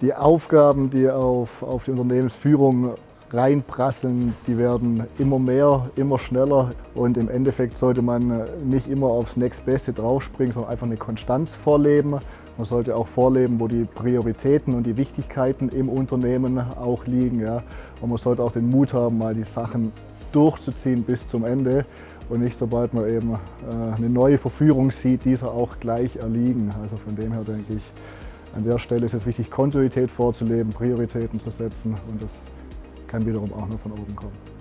Die Aufgaben, die auf, auf die Unternehmensführung reinprasseln, die werden immer mehr, immer schneller und im Endeffekt sollte man nicht immer aufs nächstbeste draufspringen, sondern einfach eine Konstanz vorleben. Man sollte auch vorleben, wo die Prioritäten und die Wichtigkeiten im Unternehmen auch liegen. Ja. Und man sollte auch den Mut haben, mal die Sachen durchzuziehen bis zum Ende und nicht sobald man eben äh, eine neue Verführung sieht, dieser auch gleich erliegen. Also von dem her denke ich, an der Stelle ist es wichtig, Kontinuität vorzuleben, Prioritäten zu setzen und das kann wiederum auch nur von oben kommen.